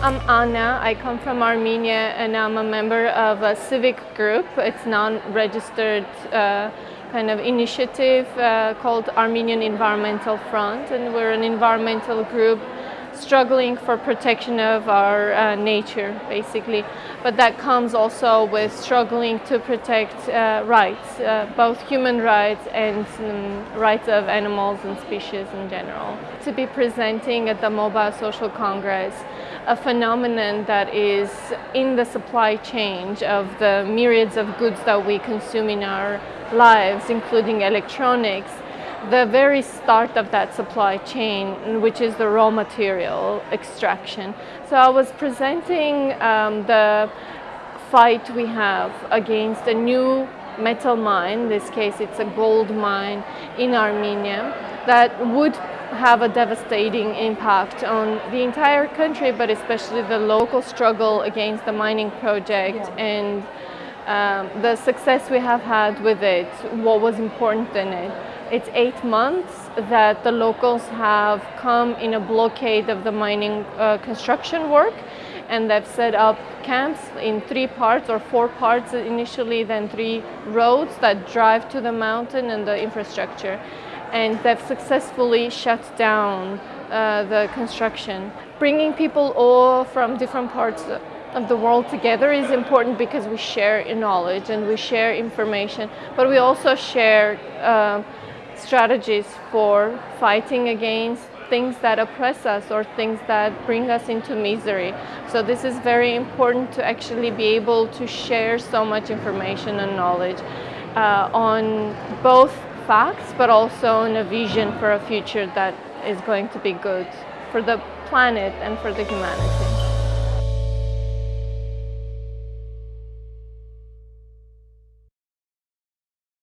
I'm Anna. I come from Armenia and I'm a member of a civic group. It's non-registered uh, kind of initiative uh, called Armenian Environmental Front and we're an environmental group struggling for protection of our uh, nature, basically. But that comes also with struggling to protect uh, rights, uh, both human rights and um, rights of animals and species in general. To be presenting at the Mobile Social Congress a phenomenon that is in the supply chain of the myriads of goods that we consume in our lives, including electronics, the very start of that supply chain, which is the raw material extraction. So I was presenting um, the fight we have against a new metal mine, in this case it's a gold mine in Armenia, that would have a devastating impact on the entire country, but especially the local struggle against the mining project yeah. and um, the success we have had with it, what was important in it. It's eight months that the locals have come in a blockade of the mining uh, construction work and they've set up camps in three parts or four parts initially, then three roads that drive to the mountain and the infrastructure. And they've successfully shut down uh, the construction. Bringing people all from different parts of the world together is important because we share knowledge and we share information, but we also share uh, strategies for fighting against things that oppress us or things that bring us into misery. So this is very important to actually be able to share so much information and knowledge uh, on both facts but also on a vision for a future that is going to be good for the planet and for the humanity.